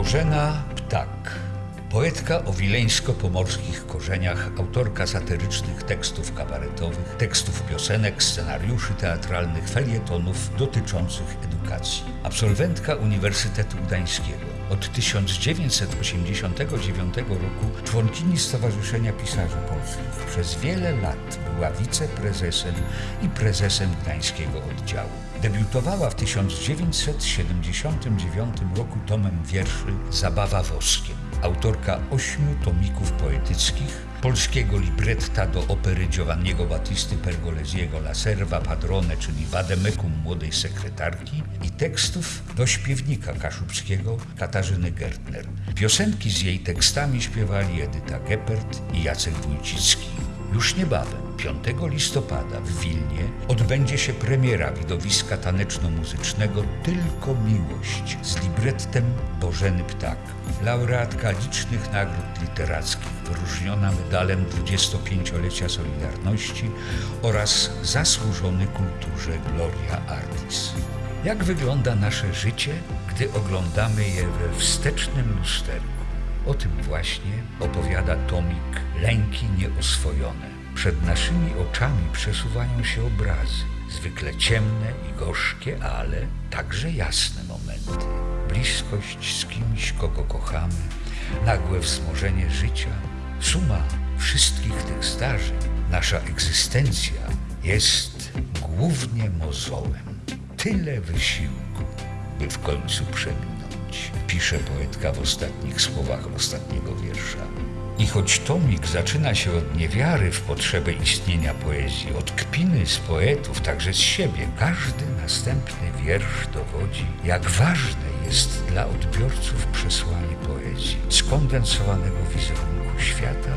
Bożena Ptak. Poetka o wileńsko-pomorskich korzeniach, autorka satyrycznych tekstów kabaretowych, tekstów piosenek, scenariuszy teatralnych, felietonów dotyczących edukacji. Absolwentka Uniwersytetu Gdańskiego. Od 1989 roku członkini Stowarzyszenia Pisarzy Polskich. Przez wiele lat była wiceprezesem i prezesem Gdańskiego Oddziału. Debiutowała w 1979 roku tomem wierszy Zabawa woskiem. Autorka ośmiu tomików poetyckich, polskiego libretta do opery Giovanniego Battisty Pergolesiego La Serva Padrone, czyli Wademekum młodej sekretarki i tekstów do śpiewnika kaszubskiego Katarzyny Gertner. Piosenki z jej tekstami śpiewali Edyta Geppert i Jacek Wójcicki. Już niebawem, 5 listopada w Wilnie, odbędzie się premiera widowiska taneczno-muzycznego Tylko Miłość z librettem Bożeny Ptak. Laureatka licznych nagród literackich, wyróżniona medalem 25-lecia Solidarności oraz zasłużony kulturze Gloria Artis. Jak wygląda nasze życie, gdy oglądamy je we wstecznym lusterku? O tym właśnie opowiada tomik Lęki Nieoswojone. Przed naszymi oczami przesuwają się obrazy, zwykle ciemne i gorzkie, ale także jasne momenty. Bliskość z kimś, kogo kochamy, nagłe wzmożenie życia, suma wszystkich tych zdarzeń. Nasza egzystencja jest głównie mozołem. Tyle wysiłku, by w końcu pisze poetka w ostatnich słowach ostatniego wiersza. I choć tomik zaczyna się od niewiary w potrzebę istnienia poezji, od kpiny z poetów, także z siebie, każdy następny wiersz dowodzi, jak ważne jest dla odbiorców przesłanie poezji, skondensowanego wizerunku świata,